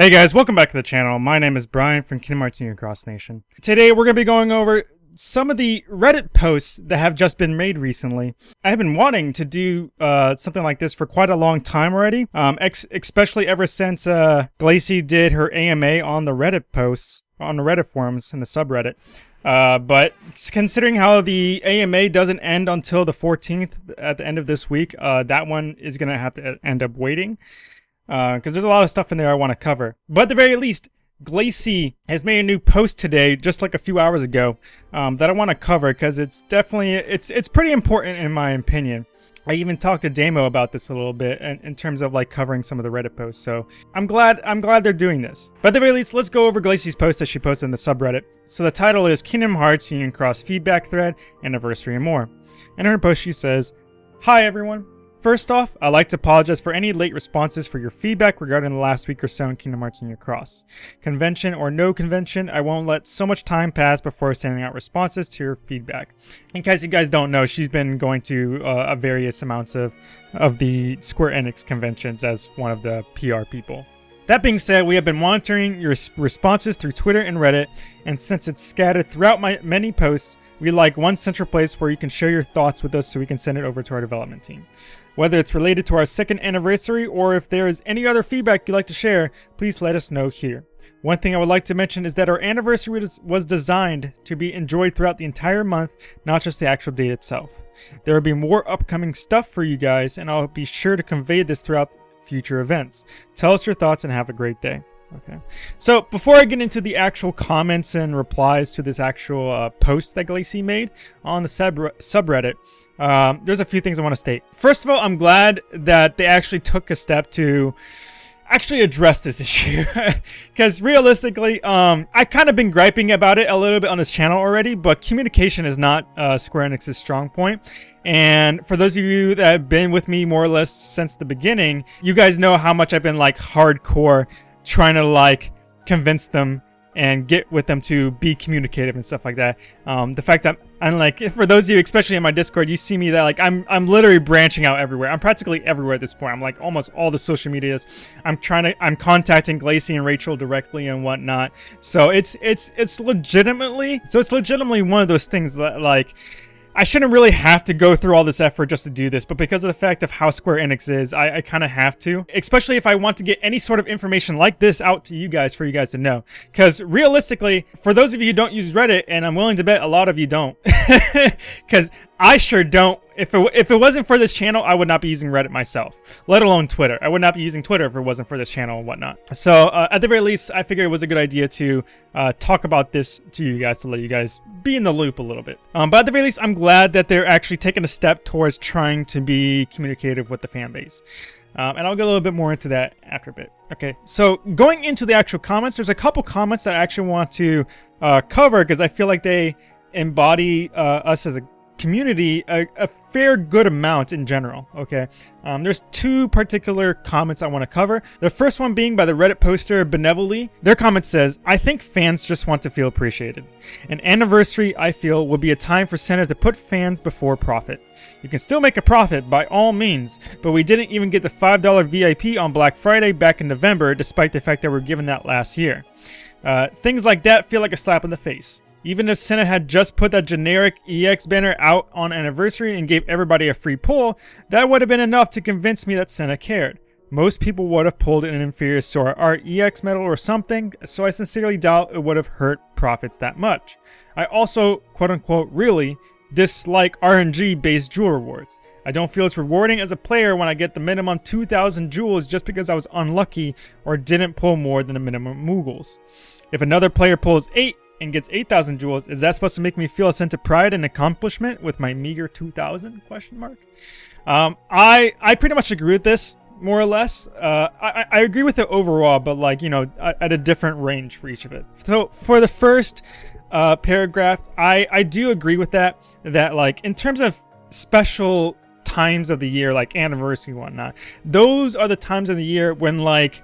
Hey guys, welcome back to the channel. My name is Brian from Kingdom Hearts Union Cross Nation. Today we're going to be going over some of the Reddit posts that have just been made recently. I have been wanting to do uh, something like this for quite a long time already, um, especially ever since uh, Glacy did her AMA on the Reddit posts, on the Reddit forums and the subreddit. Uh, but considering how the AMA doesn't end until the 14th at the end of this week, uh, that one is going to have to end up waiting because uh, there's a lot of stuff in there I want to cover. But at the very least, Glacy has made a new post today, just like a few hours ago, um, that I want to cover because it's definitely it's it's pretty important in my opinion. I even talked to Damo about this a little bit in, in, terms of like covering some of the Reddit posts. So I'm glad I'm glad they're doing this. But at the very least, let's go over Glacy's post that she posted in the subreddit. So the title is Kingdom Hearts Union Cross Feedback Thread Anniversary and More. In her post, she says, "Hi everyone. First off, I'd like to apologize for any late responses for your feedback regarding the last week or so in Kingdom Hearts Union Cross. Convention or no convention, I won't let so much time pass before sending out responses to your feedback. In case you guys don't know, she's been going to uh, various amounts of, of the Square Enix conventions as one of the PR people. That being said, we have been monitoring your responses through Twitter and Reddit, and since it's scattered throughout my many posts, we like one central place where you can share your thoughts with us so we can send it over to our development team. Whether it's related to our second anniversary or if there is any other feedback you'd like to share, please let us know here. One thing I would like to mention is that our anniversary was designed to be enjoyed throughout the entire month, not just the actual date itself. There will be more upcoming stuff for you guys, and I'll be sure to convey this throughout future events. Tell us your thoughts and have a great day. Okay. So before I get into the actual comments and replies to this actual uh, post that Glacy made on the sub subreddit, um, there's a few things I want to state. First of all, I'm glad that they actually took a step to actually address this issue because realistically um, i've kind of been griping about it a little bit on this channel already but communication is not uh, square enix's strong point and for those of you that have been with me more or less since the beginning you guys know how much i've been like hardcore trying to like convince them and get with them to be communicative and stuff like that. Um, the fact that I'm like, for those of you, especially in my Discord, you see me that like I'm I'm literally branching out everywhere. I'm practically everywhere at this point. I'm like almost all the social medias. I'm trying to I'm contacting Glacy and Rachel directly and whatnot. So it's it's it's legitimately so it's legitimately one of those things that like I shouldn't really have to go through all this effort just to do this, but because of the fact of how Square Enix is, I, I kind of have to. Especially if I want to get any sort of information like this out to you guys for you guys to know. Because realistically, for those of you who don't use Reddit, and I'm willing to bet a lot of you don't, because I sure don't. If it, if it wasn't for this channel, I would not be using Reddit myself, let alone Twitter. I would not be using Twitter if it wasn't for this channel and whatnot. So uh, at the very least, I figured it was a good idea to uh, talk about this to you guys to let you guys be in the loop a little bit. Um, but at the very least, I'm glad that they're actually taking a step towards trying to be communicative with the fan base. Um, and I'll get a little bit more into that after a bit. Okay, so going into the actual comments, there's a couple comments that I actually want to uh, cover because I feel like they embody uh, us as a community a, a, fair good amount in general, okay? Um, there's two particular comments I want to cover. The first one being by the Reddit poster Benevoli. Their comment says, I think fans just want to feel appreciated. An anniversary, I feel, will be a time for Sena to put fans before profit. You can still make a profit by all means, but we didn't even get the $5 VIP on Black Friday back in November, despite the fact that we are given that last year. Uh, things like that feel like a slap in the face. Even if Sena had just put that generic EX banner out on anniversary and gave everybody a free pull, that would have been enough to convince me that Sena cared. Most people would have pulled an inferior Sora Art EX medal or something, so I sincerely doubt it would have hurt profits that much. I also, quote unquote, really dislike RNG based jewel rewards. I don't feel it's rewarding as a player when I get the minimum 2,000 jewels just because I was unlucky or didn't pull more than the minimum Moogles. If another player pulls 8, and gets 8,000 jewels, is that supposed to make me feel a sense of pride and accomplishment with my meager 2,000? Question mark. Um, I I pretty much agree with this more or less. Uh, I I agree with it overall, but like you know, at a different range for each of it. So for the first uh, paragraph, I I do agree with that. That like in terms of special times of the year, like anniversary and whatnot, those are the times of the year when like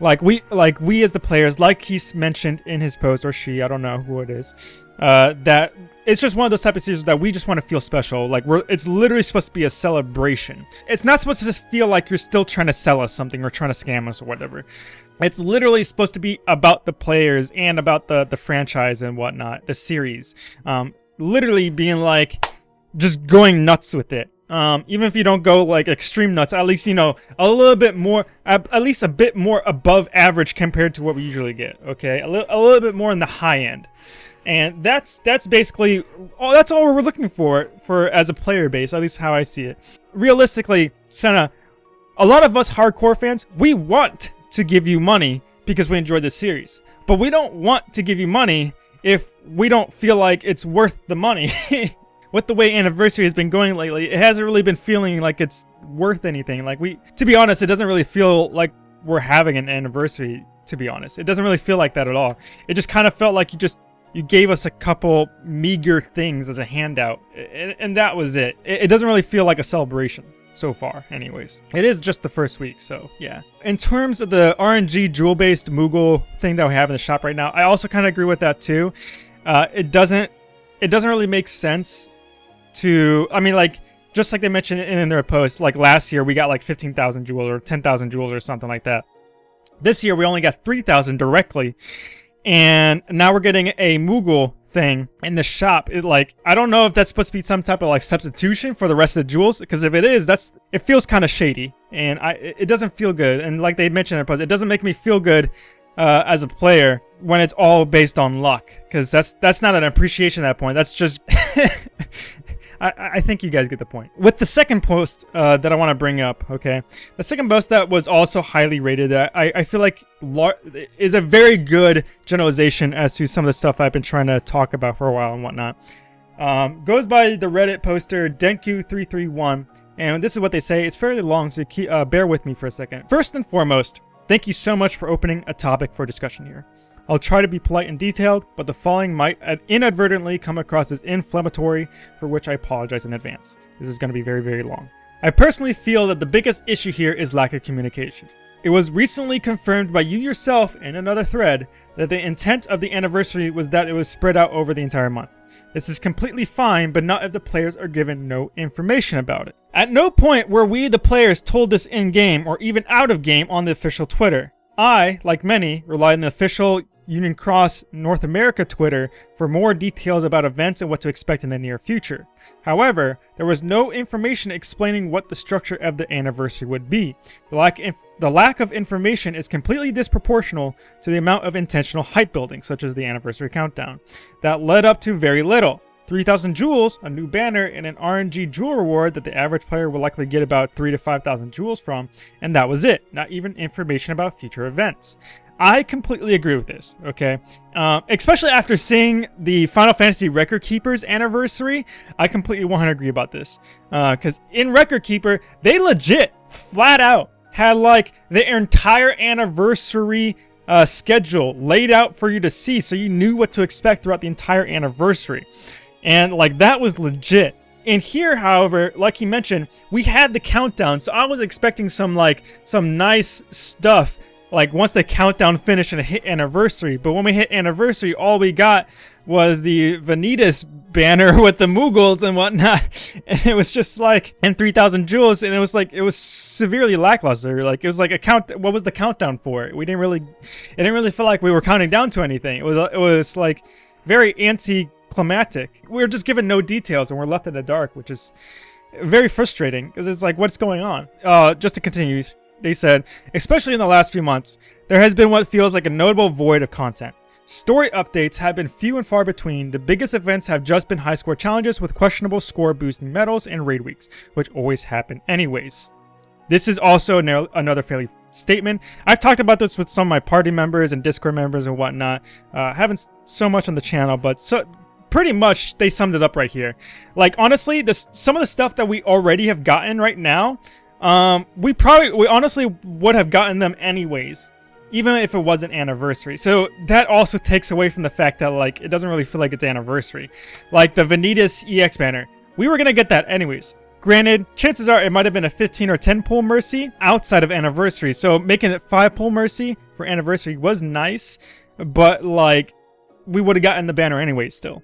like we like we as the players, like he's mentioned in his post, or she, I don't know who it is. uh, that it's just one of those type of seasons that we just want to feel special. Like we're, it's literally supposed to be a celebration. It's not supposed to just feel like you're still trying to sell us something or trying to scam us or whatever. It's literally supposed to be about the players and about the the franchise and whatnot, the series. Um, literally being like, just going nuts with it. Um, even if you don't go like extreme nuts, at least you know a little bit more, at, least a bit more above average compared to what we usually get. Okay, a, li a little bit more in the high end, and that's that's basically all. That's all we're looking for for as a player base, at least how I see it. Realistically, Senna, a lot of us hardcore fans, we want to give you money because we enjoy the series, but we don't want to give you money if we don't feel like it's worth the money. with the way anniversary has been going lately, it hasn't really been feeling like it's worth anything. Like we, to be honest, it doesn't really feel like we're having an anniversary. To be honest, it doesn't really feel like that at all. It just kind of felt like you just you gave us a couple meager things as a handout, and, and that was it. it. It doesn't really feel like a celebration so far anyways. It is just the first week, so yeah. In terms of the RNG jewel-based Moogle thing that we have in the shop right now, I also kind of agree with that too. Uh, it doesn't it doesn't really make sense to, I mean, like, just like they mentioned in their post, like last year we got like 15,000 jewels or 10,000 jewels or something like that. This year we only got 3,000 directly. And now we're getting a Moogle thing in the shop. It like, I don't know if that's supposed to be some type of like substitution for the rest of the jewels. Because if it is, that's, it feels kind of shady. And I, it doesn't feel good. And like they mentioned in their post, it doesn't make me feel good uh, as a player when it's all based on luck. Because that's, that's not an appreciation at that point. That's just... I, I think you guys get the point. With the second post uh, that I want to bring up, okay, the second post that was also highly rated, uh, I, I feel like is a very good generalization as to some of the stuff I've been trying to talk about for a while and whatnot. Um, goes by the Reddit poster Denku331, and this is what they say. It's fairly long, so keep, uh, bear with me for a second. First and foremost, thank you so much for opening a topic for discussion here. I'll try to be polite and detailed, but the following might inadvertently come across as inflammatory, for which I apologize in advance. This is going to be very, very long. I personally feel that the biggest issue here is lack of communication. It was recently confirmed by you yourself in another thread that the intent of the anniversary was that it was spread out over the entire month. This is completely fine, but not if the players are given no information about it. At no point were we, the players, told this in-game or even out of game on the official Twitter. I, like many, rely on the official Union Cross North America Twitter for more details about events and what to expect in the near future. However, there was no information explaining what the structure of the anniversary would be. The lack, the lack of information is completely disproportional to the amount of intentional hype building, such as the anniversary countdown, that led up to very little. 3,000 jewels, a new banner, and an RNG jewel reward that the average player will likely get about 3 to 5,000 jewels from, and that was it, not even information about future events. I completely agree with this, okay? Uh, especially after seeing the Final Fantasy Record Keeper's anniversary, I completely 100 agree about this. Because uh, in Record Keeper, they legit, flat out, had like their entire anniversary uh, schedule laid out for you to see so you knew what to expect throughout the entire anniversary. And like that was legit. And here, however, like he mentioned, we had the countdown, so I was expecting some like some nice stuff like once the countdown finished and hit anniversary. But when we hit anniversary, all we got was the Vanitas banner with the Moogles and whatnot. And it was just like, and 3,000 jewels. And it was like, it was severely lackluster. Like it was like a count. What was the countdown for? We didn't really, it didn't really feel like we were counting down to anything. It was, it was like very anti-climatic. We were just given no details and we're left in the dark, which is very frustrating because it's like, what's going on? Uh, just to continue, they said, especially in the last few months, there has been what feels like a notable void of content. Story updates have been few and far between. The biggest events have just been high score challenges with questionable score boosting medals and raid weeks, which always happen anyways. This is also another fairly statement. I've talked about this with some of my party members and Discord members and whatnot. Uh, haven't so much on the channel, but so pretty much they summed it up right here. Like honestly, this some of the stuff that we already have gotten right now um, we probably, we honestly would have gotten them anyways, even if it wasn't anniversary. So that also takes away from the fact that like it doesn't really feel like it's anniversary. Like the Vanitas EX banner, we were gonna get that anyways. Granted, chances are it might have been a 15 or 10 pull mercy outside of anniversary. So making it 5 pull mercy for anniversary was nice, but like we would have gotten the banner anyway still.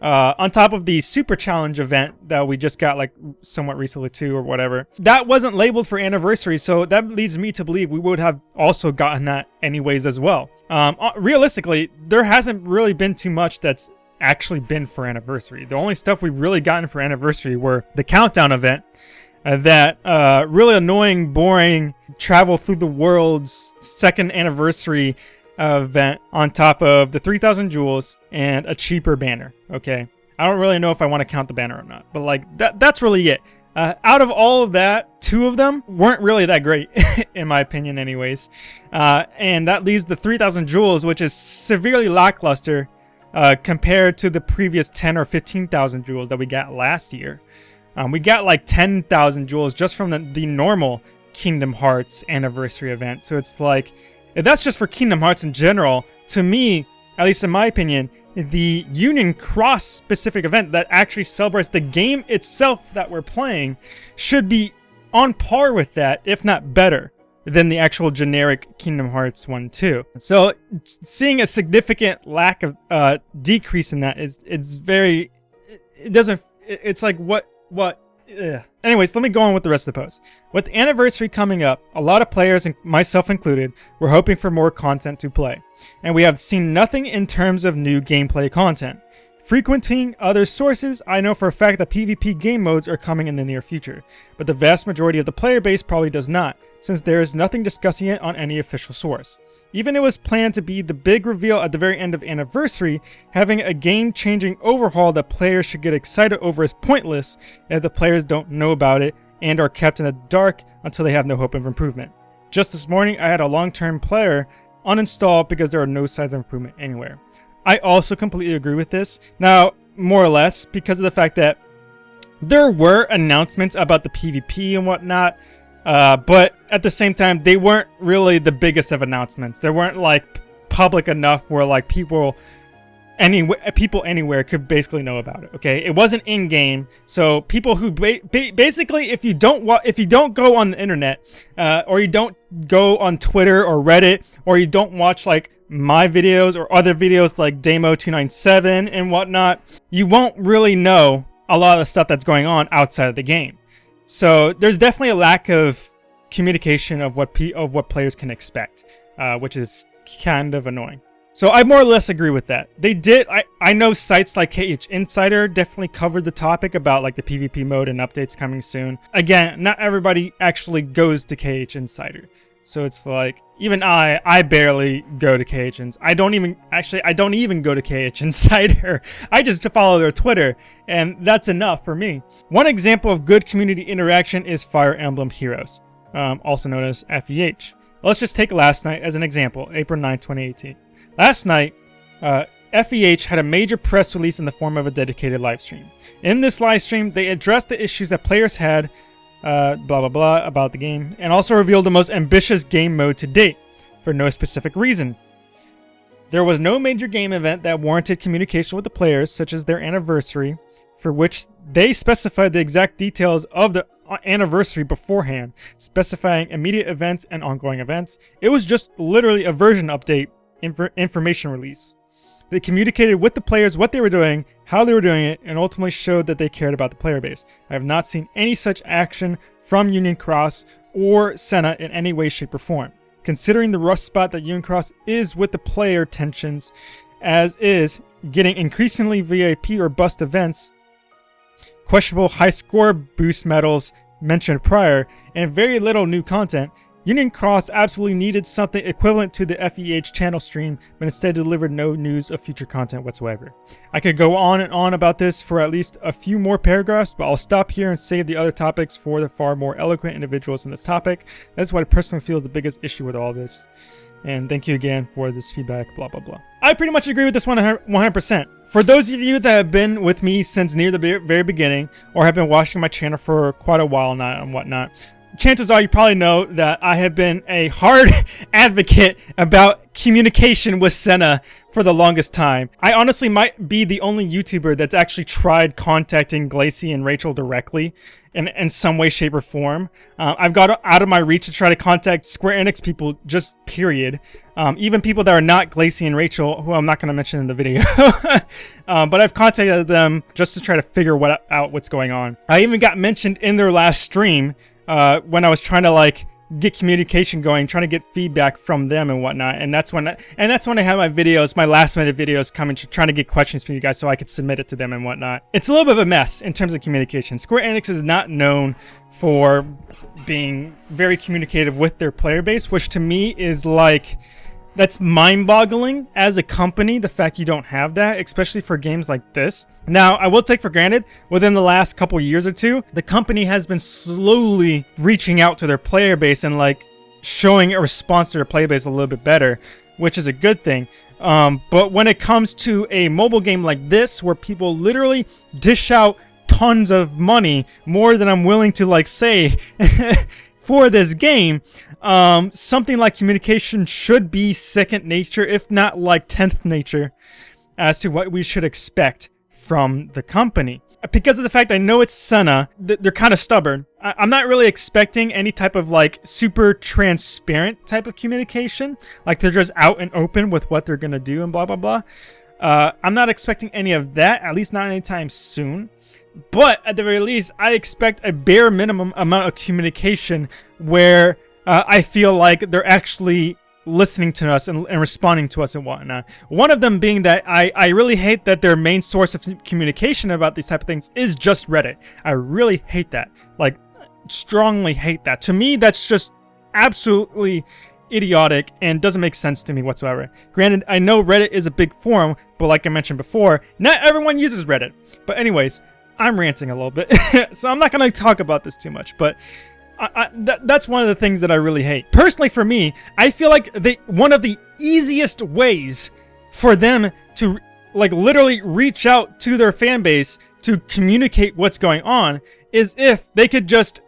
Uh, on top of the Super Challenge event that we just got like somewhat recently too or whatever. That wasn't labeled for anniversary, so that leads me to believe we would have also gotten that anyways as well. Um, uh, realistically, there hasn't really been too much that's actually been for anniversary. The only stuff we've really gotten for anniversary were the countdown event, uh, that uh, really annoying, boring travel through the world's second anniversary event on top of the 3000 jewels and a cheaper banner. Okay. I don't really know if I want to count the banner or not, but like that that's really it. Uh, out of all of that, two of them weren't really that great, in my opinion, anyways. Uh, and that leaves the 3,000 jewels, which is severely lackluster uh, compared to the previous 10 or 15,000 jewels that we got last year. Um, we got like 10,000 jewels just from the, the normal Kingdom Hearts anniversary event. So it's like, if that's just for Kingdom Hearts in general, to me, at least in my opinion, the Union Cross specific event that actually celebrates the game itself that we're playing should be on par with that, if not better, than the actual generic Kingdom Hearts 1 2. So seeing a significant lack of uh, decrease in that is it's very it doesn't it's like what what Ugh. Anyways, let me go on with the rest of the post. With the anniversary coming up, a lot of players, myself included, were hoping for more content to play, and we have seen nothing in terms of new gameplay content. Frequenting other sources, I know for a fact that PvP game modes are coming in the near future, but the vast majority of the player base probably does not, since there is nothing discussing it on any official source. Even it was planned to be the big reveal at the very end of Anniversary, having a game-changing overhaul that players should get excited over is pointless if the players don't know about it and are kept in the dark until they have no hope of improvement. Just this morning, I had a long-term player uninstall because there are no signs of improvement anywhere. I also completely agree with this. Now, more or less, because of the fact that there were announcements about the PvP and whatnot, uh, but at the same time, they weren't really the biggest of announcements. They weren't like public enough where like people any people anywhere could basically know about it. Okay, it wasn't in game, so people who ba ba basically, if you don't if you don't go on the internet, uh, or you don't go on Twitter or Reddit, or you don't watch like my videos or other videos like Damo297 and whatnot, you won't really know a lot of the stuff that's going on outside of the game. So there's definitely a lack of communication of what of what players can expect, uh, which is kind of annoying. So I more or less agree with that. They did, I, I know sites like KH Insider definitely covered the topic about like the PvP mode and updates coming soon. Again, not everybody actually goes to KH Insider. So it's like, even I, I barely go to Insider. I don't even, actually, I don't even go to KH Insider. I just follow their Twitter, and that's enough for me. One example of good community interaction is Fire Emblem Heroes, um, also known as FEH. Let's just take last night as an example, April 9, 2018. Last night, uh, FEH had a major press release in the form of a dedicated live stream. In this live stream, they addressed the issues that players had, uh, blah blah blah, about the game, and also revealed the most ambitious game mode to date, for no specific reason. There was no major game event that warranted communication with the players, such as their anniversary, for which they specified the exact details of the uh, anniversary beforehand, specifying immediate events and ongoing events. It was just literally a version update inf information release. They communicated with the players what they were doing, how they were doing it, and ultimately showed that they cared about the player base. I have not seen any such action from Union Cross or Senna in any way, shape, or form. Considering the rough spot that Union Cross is with the player tensions, as is getting increasingly VIP or bust events, questionable high score boost medals mentioned prior, and very little new content, Union Cross absolutely needed something equivalent to the FEH channel stream, but instead delivered no news of future content whatsoever. I could go on and on about this for at least a few more paragraphs, but I'll stop here and save the other topics for the far more eloquent individuals in this topic. That's what I personally feel is the biggest issue with all this. And thank you again for this feedback, blah, blah, blah. I pretty much agree with this 100%. For those of you that have been with me since near the very beginning, or have been watching my channel for quite a while now and whatnot, chances are you probably know that I have been a hard advocate about communication with Senna for the longest time. I honestly might be the only YouTuber that's actually tried contacting Glacy and Rachel directly in, in some way, shape, or form. Uh, I've got out of my reach to try to contact Square Enix people, just period. Um, even people that are not Glacy and Rachel, who I'm not going to mention in the video. um, but I've contacted them just to try to figure what, out what's going on. I even got mentioned in their last stream uh, when I was trying to like get communication going, trying to get feedback from them and whatnot. And that's when, I, and that's when I had my videos, my last minute videos coming, to, trying to get questions from you guys so I could submit it to them and whatnot. It's a little bit of a mess in terms of communication. Square Enix is not known for being very communicative with their player base, which to me is like that's mind-boggling as a company, the fact you don't have that, especially for games like this. Now, I will take for granted, within the last couple years or two, the company has been slowly reaching out to their player base and like showing a response to their player base a little bit better, which is a good thing. Um, but when it comes to a mobile game like this, where people literally dish out tons of money, more than I'm willing to like say for this game, um, something like communication should be second nature, if not like 10th nature, as to what we should expect from the company. Because of the fact I know it's Senna, they're kind of stubborn. I'm not really expecting any type of like super transparent type of communication. Like they're just out and open with what they're going to do and blah, blah, blah. Uh, I'm not expecting any of that, at least not anytime soon. But at the very least, I expect a bare minimum amount of communication where uh, I feel like they're actually listening to us and, and, responding to us and whatnot. One of them being that I, I really hate that their main source of communication about these type of things is just Reddit. I really hate that. Like, strongly hate that. To me, that's just absolutely idiotic and doesn't make sense to me whatsoever. Granted, I know Reddit is a big forum, but like I mentioned before, not everyone uses Reddit. But anyways, I'm ranting a little bit, so I'm not going to talk about this too much, but I, I, that, that's one of the things that I really hate. Personally, for me, I feel like they one of the easiest ways for them to like literally reach out to their fan base to communicate what's going on is if they could just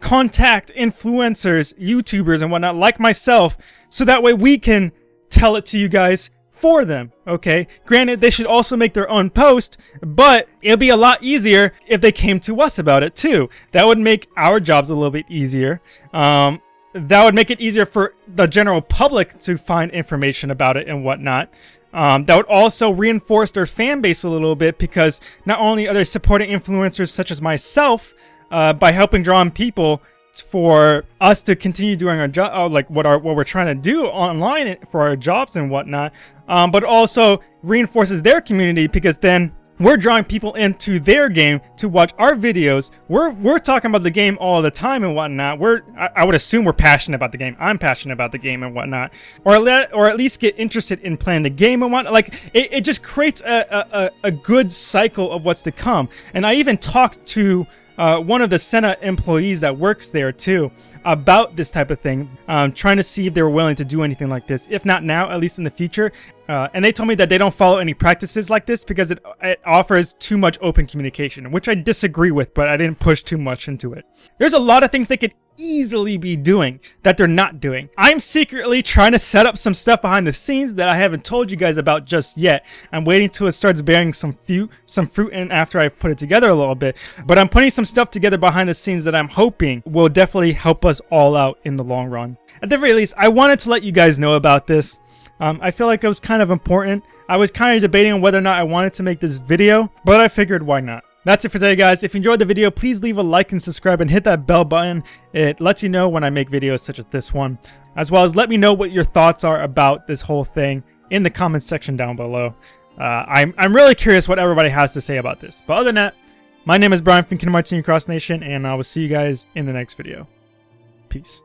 contact influencers, YouTubers, and whatnot like myself, so that way we can tell it to you guys for them, okay? Granted, they should also make their own post, but it'll be a lot easier if they came to us about it too. That would make our jobs a little bit easier. Um, that would make it easier for the general public to find information about it and whatnot. Um, that would also reinforce their fan base a little bit because not only are they supporting influencers such as myself uh, by helping draw in people for us to continue doing our job, uh, like what our what we're trying to do online for our jobs and whatnot. Um, but also reinforces their community because then we're drawing people into their game to watch our videos. We're we're talking about the game all the time and whatnot. We're I, I would assume we're passionate about the game. I'm passionate about the game and whatnot, or let or at least get interested in playing the game and whatnot. Like it, it just creates a, a a good cycle of what's to come. And I even talked to uh, one of the Senna employees that works there too about this type of thing, um, trying to see if they were willing to do anything like this. If not now, at least in the future. Uh, and they told me that they don't follow any practices like this because it, it offers too much open communication, which I disagree with, but I didn't push too much into it. There's a lot of things they could easily be doing that they're not doing. I'm secretly trying to set up some stuff behind the scenes that I haven't told you guys about just yet. I'm waiting till it starts bearing some fruit, some fruit in after I put it together a little bit. But I'm putting some stuff together behind the scenes that I'm hoping will definitely help us all out in the long run. At the very least, I wanted to let you guys know about this. Um, I feel like it was kind of important. I was kind of debating on whether or not I wanted to make this video, but I figured why not. That's it for today, guys. If you enjoyed the video, please leave a like and subscribe and hit that bell button. It lets you know when I make videos such as this one. As well as let me know what your thoughts are about this whole thing in the comments section down below. Uh, I'm, I'm really curious what everybody has to say about this. But other than that, my name is Brian from Kingdom Hearts Cross Nation, and I will see you guys in the next video. Peace.